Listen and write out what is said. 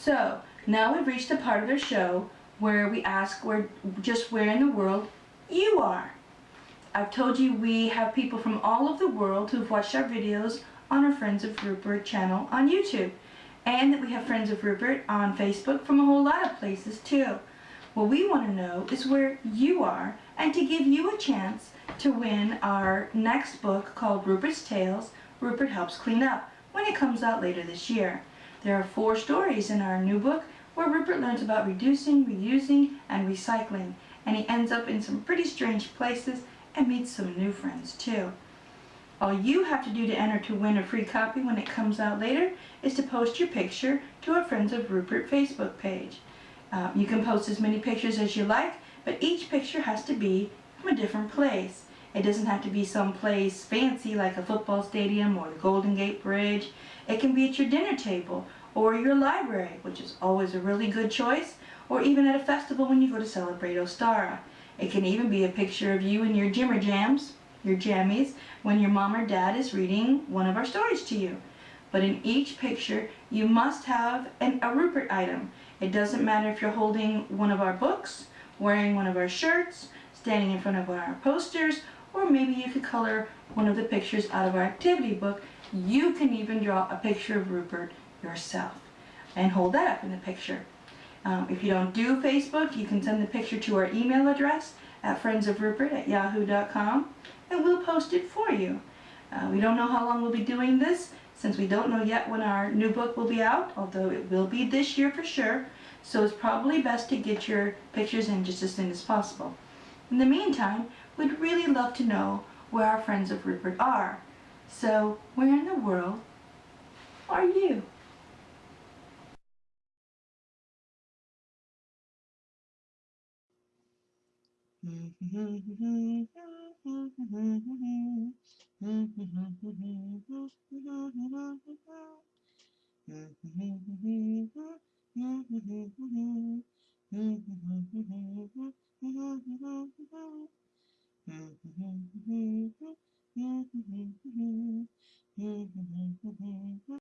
So, now we've reached the part of the show where we ask where, just where in the world you are. I've told you we have people from all over the world who've watched our videos on our Friends of Rupert channel on YouTube. And that we have Friends of Rupert on Facebook from a whole lot of places too. What we want to know is where you are and to give you a chance to win our next book called Rupert's Tales, Rupert Helps Clean Up, when it comes out later this year. There are four stories in our new book where Rupert learns about reducing, reusing, and recycling, and he ends up in some pretty strange places and meets some new friends too. All you have to do to enter to win a free copy when it comes out later is to post your picture to our Friends of Rupert Facebook page. Uh, you can post as many pictures as you like, but each picture has to be from a different place. It doesn't have to be some place fancy like a football stadium or the Golden Gate Bridge. It can be at your dinner table or your library, which is always a really good choice, or even at a festival when you go to celebrate Ostara. It can even be a picture of you and your Jimmer Jams, your jammies, when your mom or dad is reading one of our stories to you. But in each picture, you must have an, a Rupert item. It doesn't matter if you're holding one of our books, wearing one of our shirts, standing in front of one of our posters, or maybe you could color one of the pictures out of our activity book. You can even draw a picture of Rupert yourself and hold that up in the picture. Um, if you don't do Facebook, you can send the picture to our email address at friendsofrupert at yahoo.com and we'll post it for you. Uh, we don't know how long we'll be doing this since we don't know yet when our new book will be out, although it will be this year for sure. So it's probably best to get your pictures in just as soon as possible. In the meantime, we'd really love to know where our friends of Rupert are. So where in the world are you? Mm-hmm.